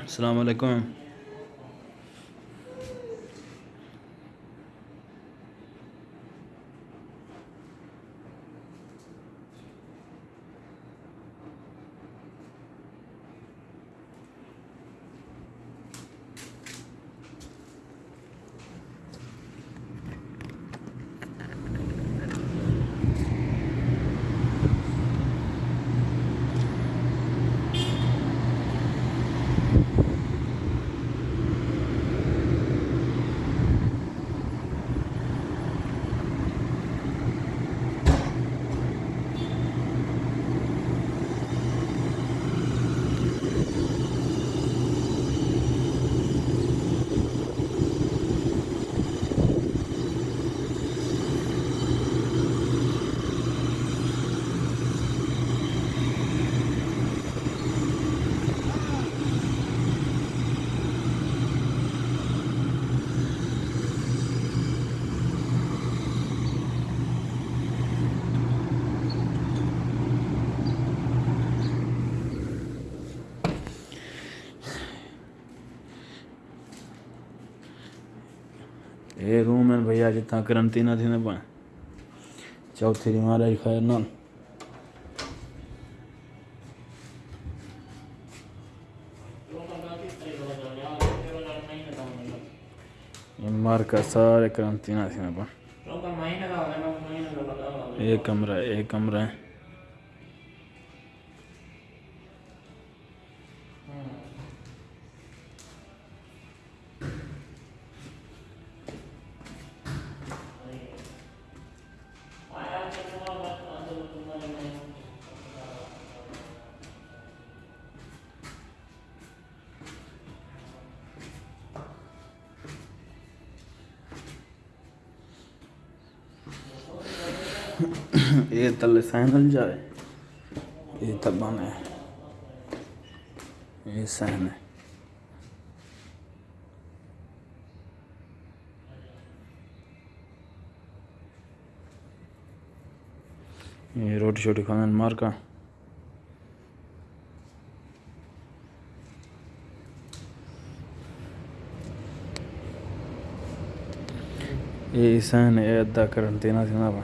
السلام علیکم۔ یہ روم ہے بھیا جتنا کرنٹینہ تھی نا پائیں چوتھی دی مہاراج خیر نال۔ یہ مار کا سارے کرنٹینہ تھی نا پائیں ایک کمرہ ہے ایک کمرہ ہے۔ یہ تلے سینل جائے یہ تبان ہے یہ سین ہے۔ یہ روٹی شوٹی کھانا مار یہ سین ہے ادھا پا